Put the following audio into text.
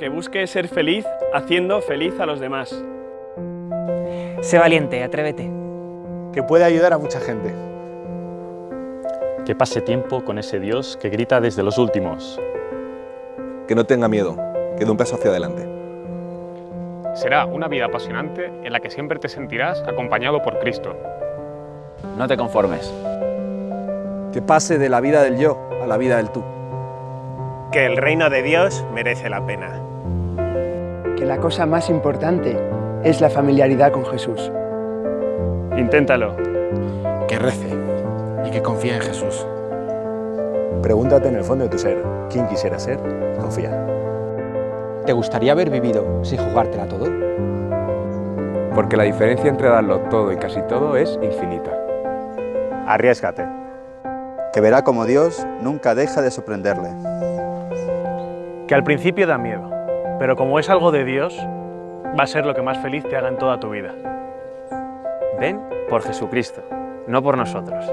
que busque ser feliz haciendo feliz a los demás. Sé valiente, atrévete. Que puede ayudar a mucha gente. Que pase tiempo con ese Dios que grita desde los últimos. Que no tenga miedo, que dé un paso hacia adelante. Será una vida apasionante en la que siempre te sentirás acompañado por Cristo. No te conformes. Que pase de la vida del yo a la vida del tú. Que el reino de Dios merece la pena. Que la cosa más importante es la familiaridad con Jesús. Inténtalo. Que rece y que confíe en Jesús. Pregúntate en el fondo de tu ser, ¿quién quisiera ser? Confía. ¿Te gustaría haber vivido sin jugártela todo? Porque la diferencia entre darlo todo y casi todo es infinita. Arriesgate. Que verá como Dios nunca deja de sorprenderle. Que al principio da miedo, pero como es algo de Dios, va a ser lo que más feliz te haga en toda tu vida. Ven por Jesucristo, no por nosotros.